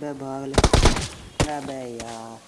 बे भाग ले अबे यार